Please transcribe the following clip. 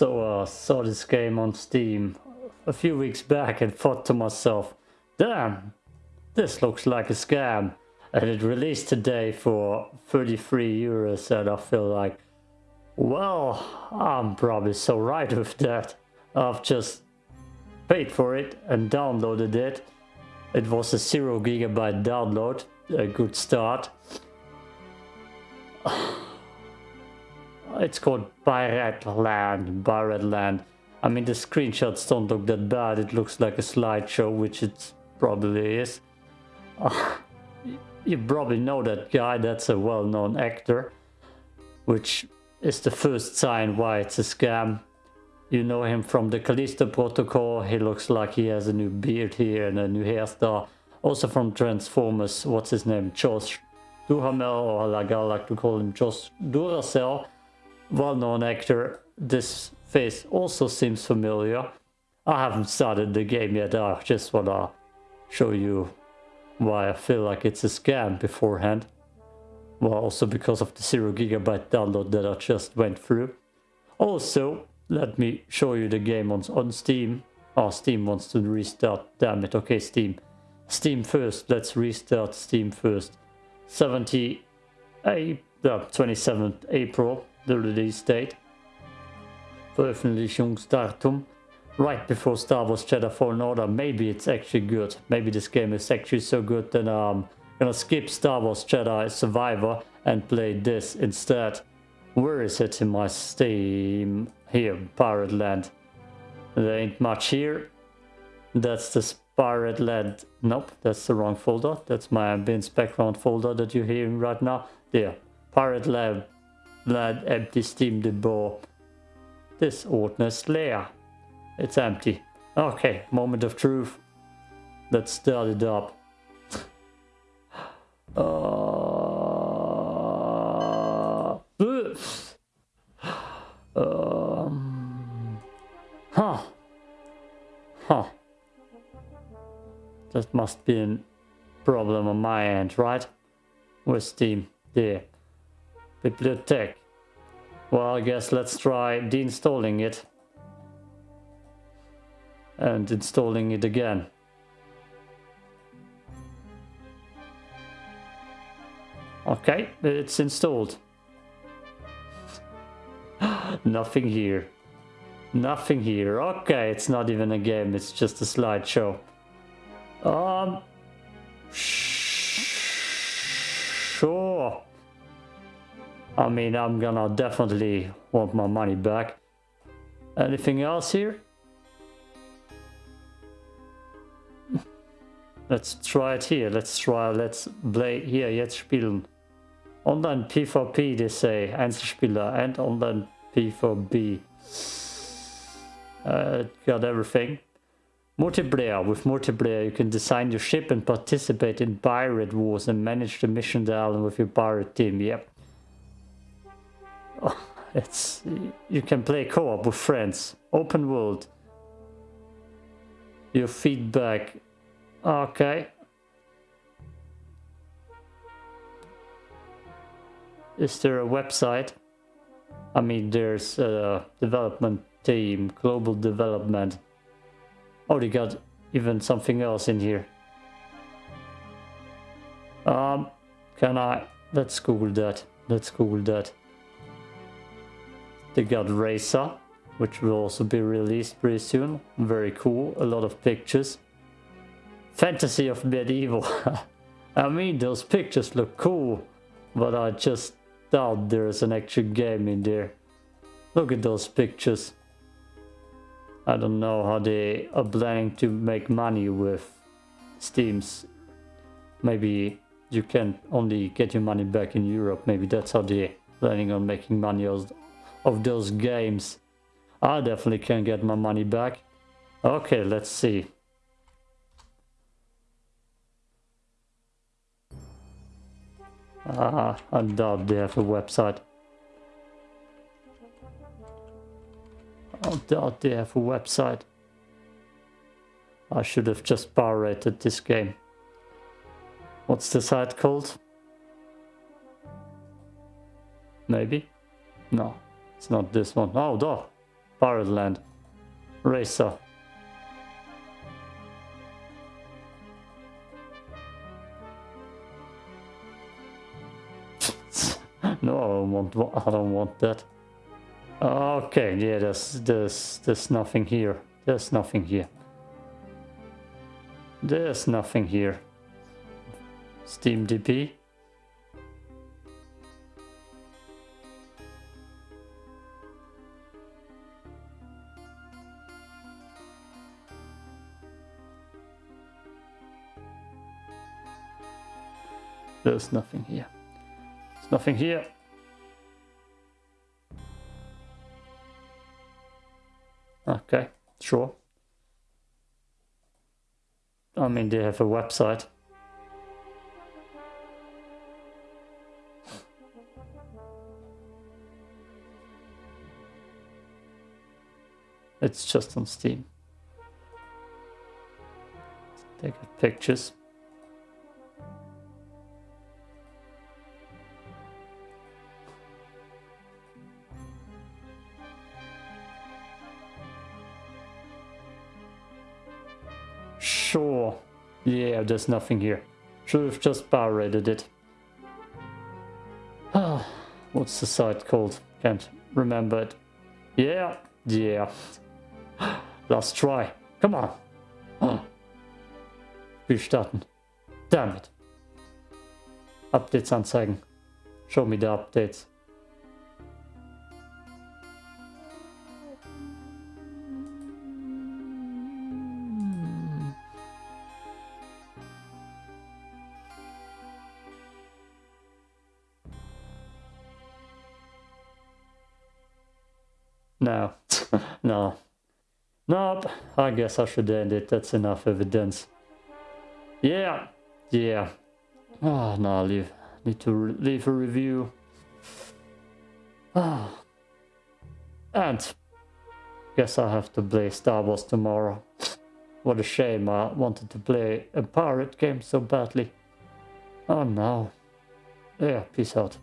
So I uh, saw this game on Steam a few weeks back and thought to myself, damn, this looks like a scam. And it released today for 33 euros and I feel like, well, I'm probably so right with that. I've just paid for it and downloaded it. It was a 0 gigabyte download, a good start. It's called Pirate Land, Pirate Land. I mean, the screenshots don't look that bad. It looks like a slideshow, which it probably is. Uh, you probably know that guy. That's a well-known actor, which is the first sign why it's a scam. You know him from the Callisto Protocol. He looks like he has a new beard here and a new hairstyle. Also from Transformers, what's his name? Josh Duhamel, or like I like to call him Josh Duracell. Well-known actor. This face also seems familiar. I haven't started the game yet, I just wanna show you why I feel like it's a scam beforehand. Well, also because of the 0 gigabyte download that I just went through. Also, let me show you the game on, on Steam. Oh, Steam wants to restart. Damn it. Okay, Steam. Steam first. Let's restart Steam first. 70, uh, 27th April, the release date. Veröffentlichungsdatum right before Star Wars Jedi Fallen Order. Maybe it's actually good. Maybe this game is actually so good that I'm gonna skip Star Wars Jedi Survivor and play this instead. Where is it in my Steam? Here, Pirate Land. There ain't much here. That's the Pirate Land. Nope, that's the wrong folder. That's my ambience background folder that you're hearing right now. There, Pirate Land, Land empty Steam debor. This Ordnance layer. It's empty. Okay, moment of truth. Let's start it up. Uh, um, huh. Huh. That must be a problem on my end, right? With Steam. There. Bibliothèque. Well, I guess let's try deinstalling it. And installing it again. Okay, it's installed. Nothing here. Nothing here. Okay, it's not even a game, it's just a slideshow. Um... Sure. I mean, I'm gonna definitely want my money back. Anything else here? Let's try it here. Let's try, let's play hier jetzt spielen. Online PvP, they say, Einzelspieler and online PvP. Uh, got everything. Multiplayer. With multiplayer, you can design your ship and participate in pirate wars and manage the mission island with your pirate team. Yep. Oh, it's you can play co-op with friends. Open world. Your feedback. Okay. Is there a website? I mean, there's a development team, global development. Oh, they got even something else in here. Um, can I? Let's Google that. Let's Google that. They got Racer, which will also be released pretty soon. Very cool. A lot of pictures. Fantasy of Medieval. I mean, those pictures look cool, but I just doubt there's an actual game in there. Look at those pictures. I don't know how they are planning to make money with Steam's. Maybe you can only get your money back in Europe. Maybe that's how they're planning on making money of those games. I definitely can get my money back. Okay, let's see. Ah, I doubt they have a website. I doubt they have a website. I should have just pirated this game. What's the site called? Maybe? No. It's not this one. Oh, duh. Pirate Land. Racer. no, I don't want. I don't want that. Okay, yeah, there's there's there's nothing here. There's nothing here. There's nothing here. SteamDB. There's nothing here. There's nothing here. Okay, sure. I mean, they have a website. It's just on Steam. Take pictures. Sure. Yeah, there's nothing here. Should have just power it. Ah, what's the site called? Can't remember it. Yeah, yeah. Last try. Come on. Wir starten. Damn it. Updates anzeigen. Show me the updates. No. no. Nope. I guess I should end it. That's enough evidence. Yeah. Yeah. Oh, no, leave. Need to leave a review. Ah. And guess I have to play Star Wars tomorrow. What a shame. I wanted to play a pirate game so badly. Oh no. Yeah, peace out.